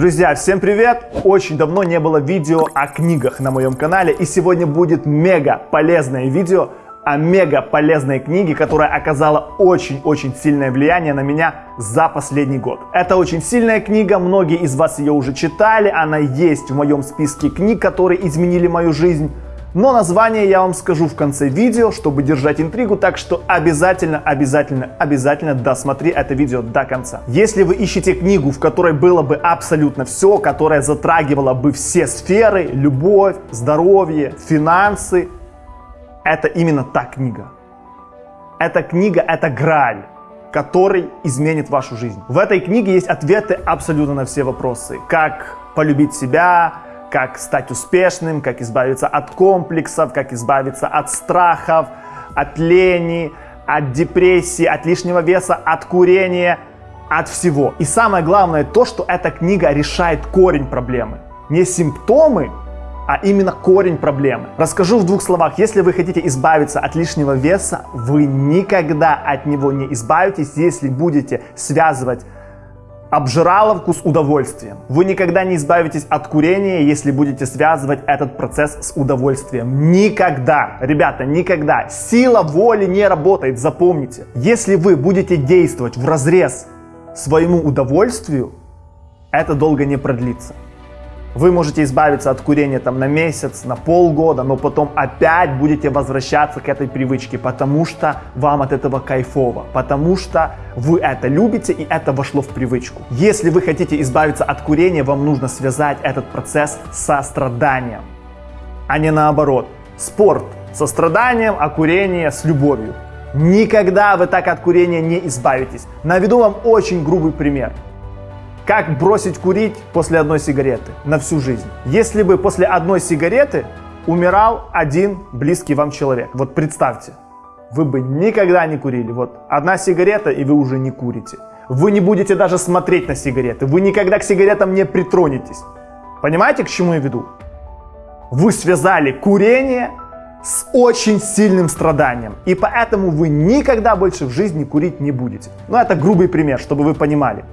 Друзья, всем привет! Очень давно не было видео о книгах на моем канале, и сегодня будет мега полезное видео о мега полезной книге, которая оказала очень-очень сильное влияние на меня за последний год. Это очень сильная книга, многие из вас ее уже читали, она есть в моем списке книг, которые изменили мою жизнь. Но название я вам скажу в конце видео, чтобы держать интригу, так что обязательно, обязательно, обязательно досмотри это видео до конца. Если вы ищете книгу, в которой было бы абсолютно все, которая затрагивала бы все сферы, любовь, здоровье, финансы, это именно та книга. Эта книга — это граль, который изменит вашу жизнь. В этой книге есть ответы абсолютно на все вопросы. Как полюбить себя, как стать успешным, как избавиться от комплексов, как избавиться от страхов, от лени, от депрессии, от лишнего веса, от курения, от всего. И самое главное то, что эта книга решает корень проблемы. Не симптомы, а именно корень проблемы. Расскажу в двух словах. Если вы хотите избавиться от лишнего веса, вы никогда от него не избавитесь, если будете связывать обжираловку с удовольствием. Вы никогда не избавитесь от курения, если будете связывать этот процесс с удовольствием. Никогда, ребята, никогда. Сила воли не работает, запомните. Если вы будете действовать в разрез своему удовольствию, это долго не продлится. Вы можете избавиться от курения там на месяц, на полгода, но потом опять будете возвращаться к этой привычке, потому что вам от этого кайфово, потому что вы это любите и это вошло в привычку. Если вы хотите избавиться от курения, вам нужно связать этот процесс со страданием, а не наоборот. Спорт со страданием, а курение с любовью. Никогда вы так от курения не избавитесь. Наведу вам очень грубый пример. Как бросить курить после одной сигареты на всю жизнь? Если бы после одной сигареты умирал один близкий вам человек, вот представьте, вы бы никогда не курили. Вот одна сигарета, и вы уже не курите. Вы не будете даже смотреть на сигареты. Вы никогда к сигаретам не притронетесь. Понимаете, к чему я веду? Вы связали курение с очень сильным страданием. И поэтому вы никогда больше в жизни курить не будете. Ну, это грубый пример, чтобы вы понимали.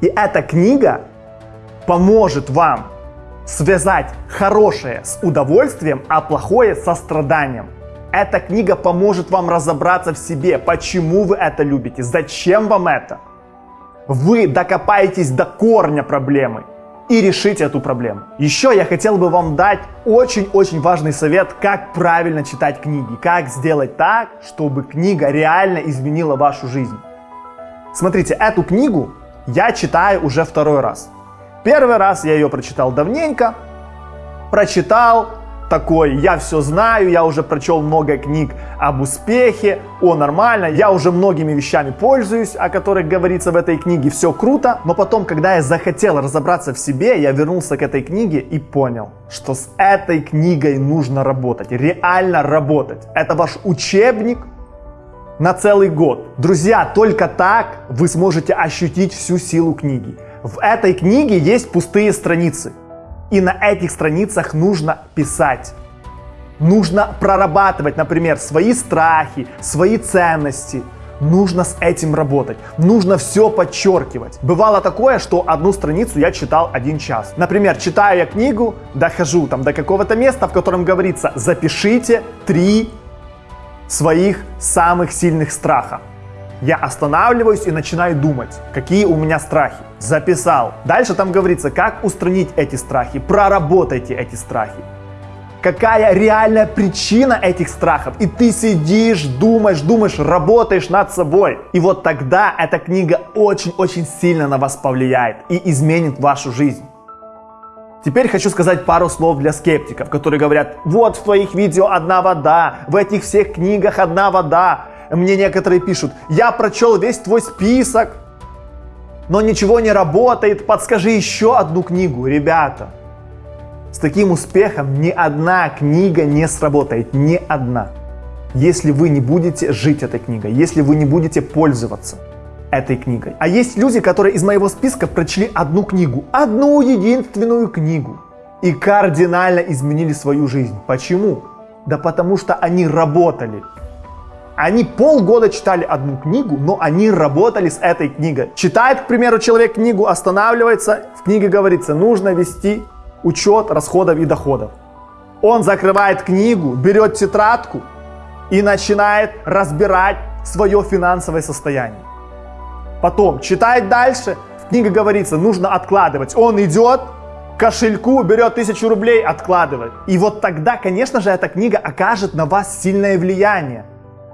И эта книга поможет вам связать хорошее с удовольствием, а плохое со страданием. Эта книга поможет вам разобраться в себе, почему вы это любите, зачем вам это. Вы докопаетесь до корня проблемы и решите эту проблему. Еще я хотел бы вам дать очень-очень важный совет, как правильно читать книги, как сделать так, чтобы книга реально изменила вашу жизнь. Смотрите, эту книгу я читаю уже второй раз. Первый раз я ее прочитал давненько, прочитал, такой, я все знаю, я уже прочел много книг об успехе, о нормально, я уже многими вещами пользуюсь, о которых говорится в этой книге, все круто, но потом, когда я захотел разобраться в себе, я вернулся к этой книге и понял, что с этой книгой нужно работать, реально работать. Это ваш учебник на целый год. Друзья, только так вы сможете ощутить всю силу книги. В этой книге есть пустые страницы. И на этих страницах нужно писать. Нужно прорабатывать, например, свои страхи, свои ценности. Нужно с этим работать. Нужно все подчеркивать. Бывало такое, что одну страницу я читал один час. Например, читаю я книгу, дохожу там до какого-то места, в котором говорится «запишите три своих самых сильных страхов. Я останавливаюсь и начинаю думать, какие у меня страхи. Записал. Дальше там говорится, как устранить эти страхи, проработайте эти страхи. Какая реальная причина этих страхов? И ты сидишь, думаешь, думаешь, работаешь над собой. И вот тогда эта книга очень-очень сильно на вас повлияет и изменит вашу жизнь. Теперь хочу сказать пару слов для скептиков, которые говорят, вот в твоих видео одна вода, в этих всех книгах одна вода. Мне некоторые пишут, я прочел весь твой список, но ничего не работает, подскажи еще одну книгу. Ребята, с таким успехом ни одна книга не сработает, ни одна. Если вы не будете жить этой книгой, если вы не будете пользоваться этой книгой. А есть люди, которые из моего списка прочли одну книгу, одну единственную книгу, и кардинально изменили свою жизнь. Почему? Да потому что они работали. Они полгода читали одну книгу, но они работали с этой книгой. Читает, к примеру, человек книгу, останавливается, в книге говорится, нужно вести учет расходов и доходов. Он закрывает книгу, берет тетрадку и начинает разбирать свое финансовое состояние. Потом читает дальше, в книге говорится, нужно откладывать. Он идет, кошельку, берет тысячу рублей, откладывает. И вот тогда, конечно же, эта книга окажет на вас сильное влияние.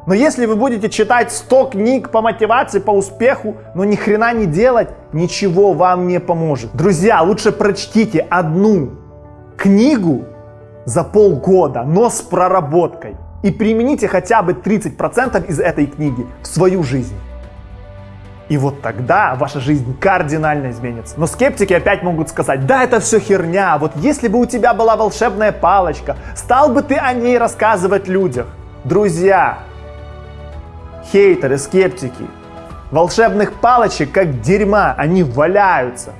Но если вы будете читать 100 книг по мотивации, по успеху, но ни хрена не делать, ничего вам не поможет. Друзья, лучше прочтите одну книгу за полгода, но с проработкой. И примените хотя бы 30% из этой книги в свою жизнь. И вот тогда ваша жизнь кардинально изменится. Но скептики опять могут сказать, да, это все херня, вот если бы у тебя была волшебная палочка, стал бы ты о ней рассказывать людям. Друзья, хейтеры, скептики, волшебных палочек как дерьма, они валяются.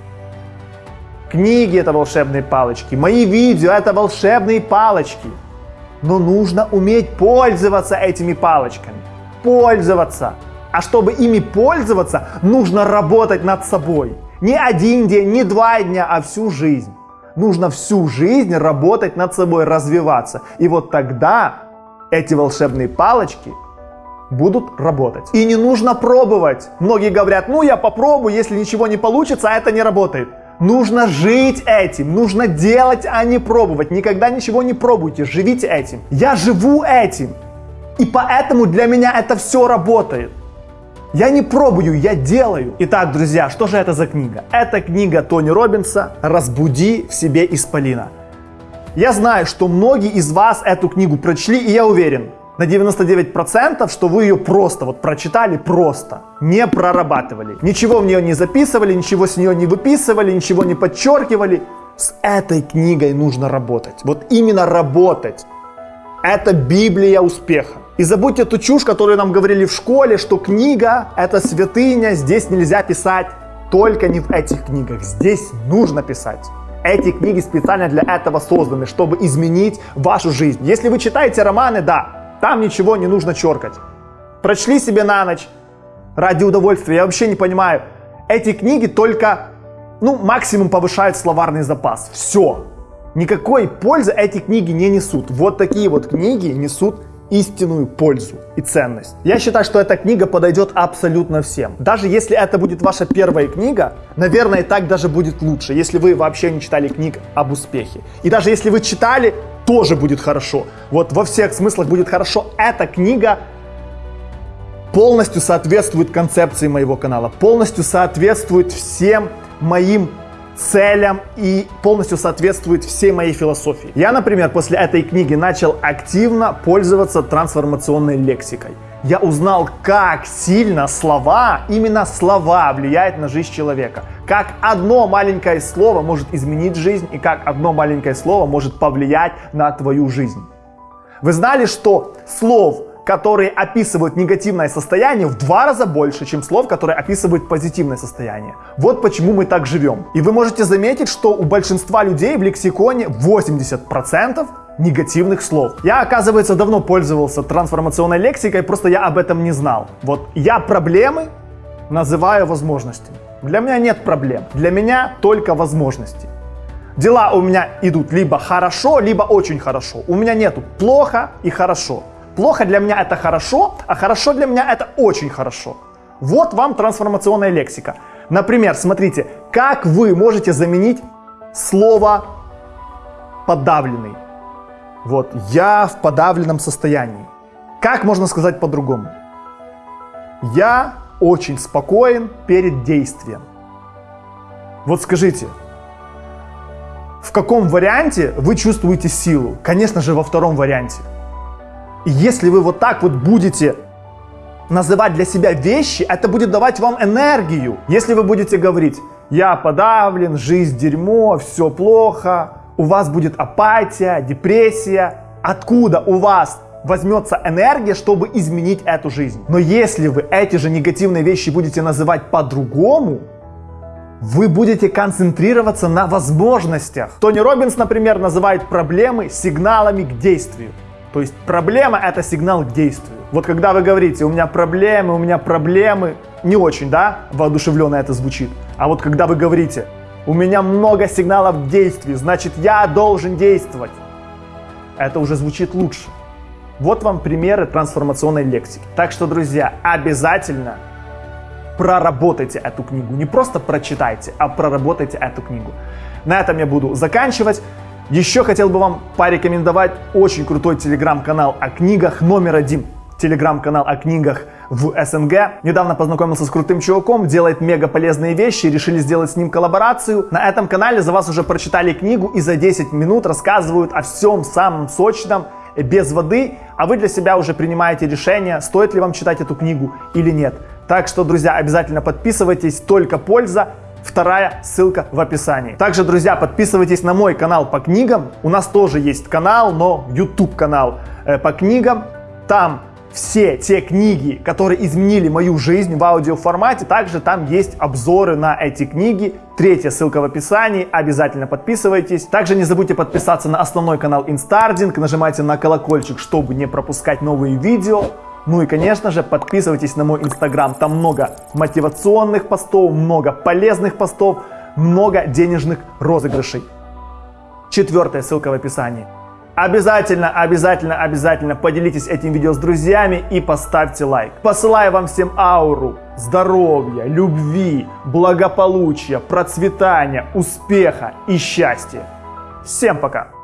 Книги это волшебные палочки, мои видео это волшебные палочки. Но нужно уметь пользоваться этими палочками. Пользоваться. А чтобы ими пользоваться, нужно работать над собой. Не один день, не два дня, а всю жизнь. Нужно всю жизнь работать над собой, развиваться. И вот тогда эти волшебные палочки будут работать. И не нужно пробовать. Многие говорят, ну я попробую, если ничего не получится, а это не работает. Нужно жить этим, нужно делать, а не пробовать. Никогда ничего не пробуйте, живите этим. Я живу этим. И поэтому для меня это все работает. Я не пробую, я делаю. Итак, друзья, что же это за книга? Это книга Тони Робинса «Разбуди в себе исполина». Я знаю, что многие из вас эту книгу прочли, и я уверен, на 99%, что вы ее просто вот прочитали просто, не прорабатывали. Ничего в нее не записывали, ничего с нее не выписывали, ничего не подчеркивали. С этой книгой нужно работать. Вот именно работать. Это Библия успеха. И забудьте ту чушь, которую нам говорили в школе, что книга – это святыня, здесь нельзя писать. Только не в этих книгах. Здесь нужно писать. Эти книги специально для этого созданы, чтобы изменить вашу жизнь. Если вы читаете романы, да, там ничего не нужно черкать. Прочли себе на ночь ради удовольствия. Я вообще не понимаю. Эти книги только, ну, максимум повышают словарный запас. Все. Никакой пользы эти книги не несут. Вот такие вот книги несут истинную пользу и ценность. Я считаю, что эта книга подойдет абсолютно всем. Даже если это будет ваша первая книга, наверное, и так даже будет лучше, если вы вообще не читали книг об успехе. И даже если вы читали, тоже будет хорошо. Вот во всех смыслах будет хорошо. Эта книга полностью соответствует концепции моего канала, полностью соответствует всем моим целям и полностью соответствует всей моей философии. Я, например, после этой книги начал активно пользоваться трансформационной лексикой. Я узнал, как сильно слова, именно слова влияют на жизнь человека. Как одно маленькое слово может изменить жизнь и как одно маленькое слово может повлиять на твою жизнь. Вы знали, что слов которые описывают негативное состояние, в два раза больше, чем слов, которые описывают позитивное состояние. Вот почему мы так живем. И вы можете заметить, что у большинства людей в лексиконе 80% негативных слов. Я, оказывается, давно пользовался трансформационной лексикой, просто я об этом не знал. Вот я проблемы называю возможностями. Для меня нет проблем. Для меня только возможности. Дела у меня идут либо хорошо, либо очень хорошо. У меня нету плохо и хорошо. Плохо для меня это хорошо, а хорошо для меня это очень хорошо. Вот вам трансформационная лексика. Например, смотрите, как вы можете заменить слово подавленный. Вот, я в подавленном состоянии. Как можно сказать по-другому? Я очень спокоен перед действием. Вот скажите, в каком варианте вы чувствуете силу? Конечно же, во втором варианте. Если вы вот так вот будете называть для себя вещи, это будет давать вам энергию. Если вы будете говорить, я подавлен, жизнь дерьмо, все плохо, у вас будет апатия, депрессия, откуда у вас возьмется энергия, чтобы изменить эту жизнь. Но если вы эти же негативные вещи будете называть по-другому, вы будете концентрироваться на возможностях. Тони Робинс, например, называет проблемы сигналами к действию. То есть проблема это сигнал к действию. Вот когда вы говорите, у меня проблемы, у меня проблемы, не очень, да, воодушевленно это звучит. А вот когда вы говорите, у меня много сигналов к действию, значит я должен действовать, это уже звучит лучше. Вот вам примеры трансформационной лексики. Так что, друзья, обязательно проработайте эту книгу. Не просто прочитайте, а проработайте эту книгу. На этом я буду заканчивать. Еще хотел бы вам порекомендовать очень крутой телеграм-канал о книгах номер один. Телеграм-канал о книгах в СНГ. Недавно познакомился с крутым чуваком, делает мега полезные вещи, решили сделать с ним коллаборацию. На этом канале за вас уже прочитали книгу и за 10 минут рассказывают о всем самом сочном, без воды, а вы для себя уже принимаете решение, стоит ли вам читать эту книгу или нет. Так что, друзья, обязательно подписывайтесь, только польза. Вторая ссылка в описании. Также, друзья, подписывайтесь на мой канал по книгам. У нас тоже есть канал, но YouTube канал э, по книгам. Там все те книги, которые изменили мою жизнь в аудиоформате. Также там есть обзоры на эти книги. Третья ссылка в описании. Обязательно подписывайтесь. Также не забудьте подписаться на основной канал Instarding. Нажимайте на колокольчик, чтобы не пропускать новые видео. Ну и, конечно же, подписывайтесь на мой инстаграм. Там много мотивационных постов, много полезных постов, много денежных розыгрышей. Четвертая ссылка в описании. Обязательно, обязательно, обязательно поделитесь этим видео с друзьями и поставьте лайк. Посылаю вам всем ауру здоровья, любви, благополучия, процветания, успеха и счастья. Всем пока!